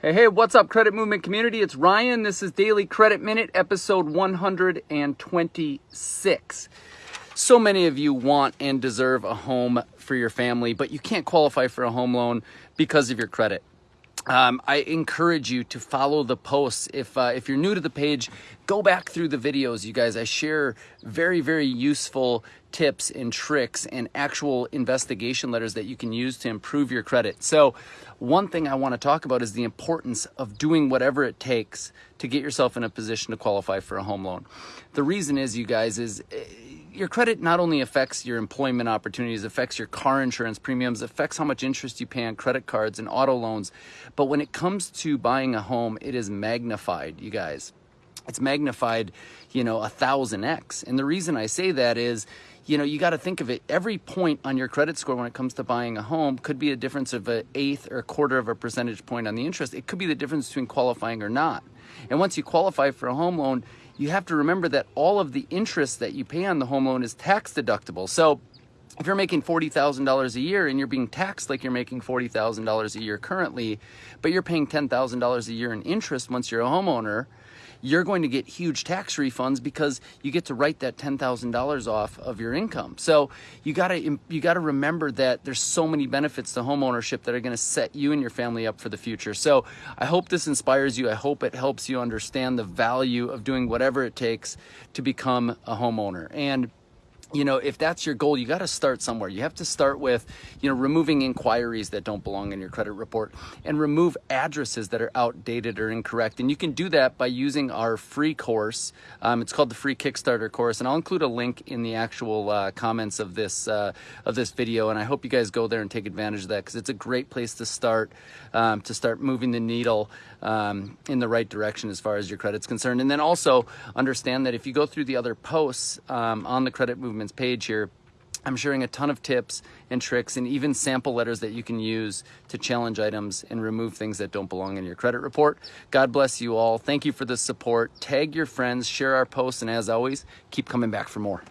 Hey, hey, what's up, Credit Movement community? It's Ryan. This is Daily Credit Minute, episode 126. So many of you want and deserve a home for your family, but you can't qualify for a home loan because of your credit. Um, I encourage you to follow the posts. If uh, if you're new to the page, go back through the videos, you guys. I share very very useful tips and tricks and actual investigation letters that you can use to improve your credit. So, one thing I want to talk about is the importance of doing whatever it takes to get yourself in a position to qualify for a home loan. The reason is, you guys, is eh, your credit not only affects your employment opportunities, affects your car insurance premiums, affects how much interest you pay on credit cards and auto loans. But when it comes to buying a home, it is magnified, you guys. It's magnified, you know, a thousand X. And the reason I say that is, you know, you got to think of it. Every point on your credit score when it comes to buying a home could be a difference of an eighth or a quarter of a percentage point on the interest. It could be the difference between qualifying or not. And once you qualify for a home loan, you have to remember that all of the interest that you pay on the home loan is tax deductible. So if you're making $40,000 a year and you're being taxed like you're making $40,000 a year currently, but you're paying $10,000 a year in interest once you're a homeowner, you're going to get huge tax refunds because you get to write that $10,000 off of your income. So you got to you got to remember that there's so many benefits to home ownership that are going to set you and your family up for the future. So I hope this inspires you. I hope it helps you understand the value of doing whatever it takes to become a homeowner. And you know, if that's your goal, you got to start somewhere. You have to start with, you know, removing inquiries that don't belong in your credit report and remove addresses that are outdated or incorrect. And you can do that by using our free course. Um, it's called the free Kickstarter course, and I'll include a link in the actual uh, comments of this uh, of this video. And I hope you guys go there and take advantage of that because it's a great place to start um, to start moving the needle um, in the right direction as far as your credit's concerned. And then also understand that if you go through the other posts um, on the credit movement page here, I'm sharing a ton of tips and tricks and even sample letters that you can use to challenge items and remove things that don't belong in your credit report. God bless you all. Thank you for the support. Tag your friends, share our posts, and as always, keep coming back for more.